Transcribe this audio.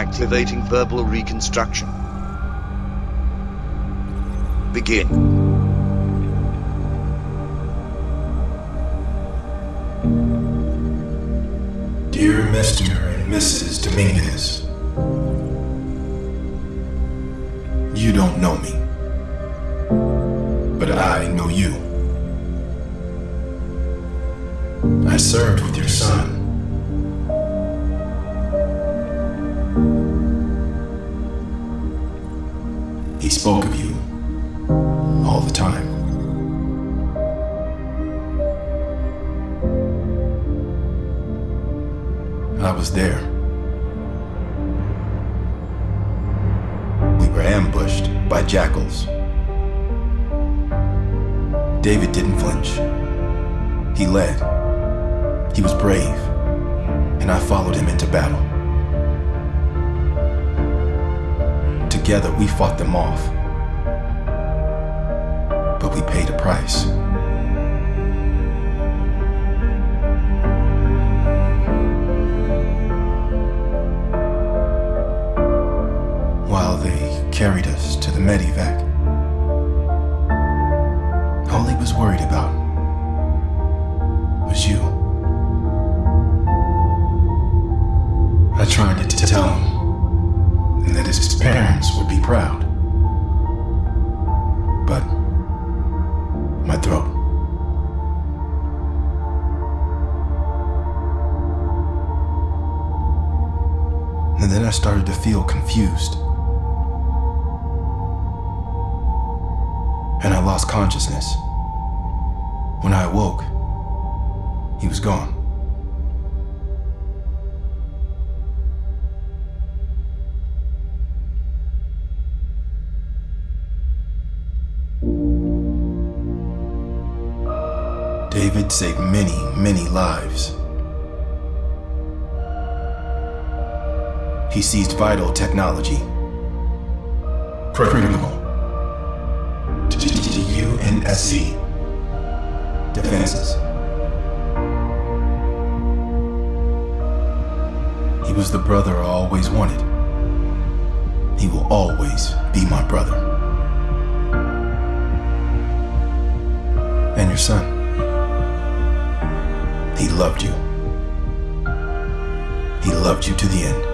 Activating verbal reconstruction. Begin. Dear Mr. and Mrs. Dominguez, you don't know me, but I know you. I served with your son. He spoke of you all the time. I was there. We were ambushed by jackals. David didn't flinch. He led. He was brave. And I followed him into battle. Together we fought them off. But we paid a price. While they carried us to the medevac, all he was worried about was you. I tried to tell him that his parents would be proud. But my throat. And then I started to feel confused. And I lost consciousness. When I awoke, he was gone. David saved many, many lives. He seized vital technology. Critical. To UNSC. Defenses. He was the brother I always wanted. He will always be my brother. He loved you. He loved you to the end.